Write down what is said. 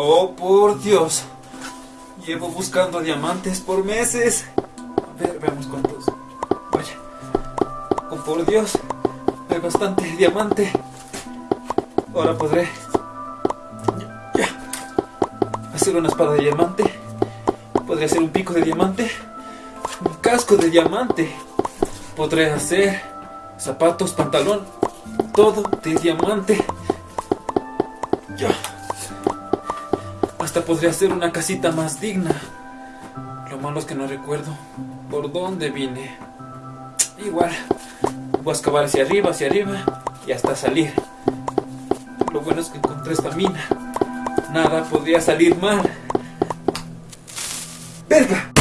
Oh, por Dios. Llevo buscando diamantes por meses. A ver, veamos cuántos. Vaya. Oh, por Dios. Hay bastante diamante. Ahora podré... Hacer una espada de diamante. Podré hacer un pico de diamante. Un casco de diamante. Podré hacer zapatos, pantalón. Todo de diamante. Ya. Podría hacer una casita más digna. Lo malo es que no recuerdo por dónde vine. Igual, voy a excavar hacia arriba, hacia arriba y hasta salir. Lo bueno es que encontré esta mina. Nada podría salir mal. ¡Verga!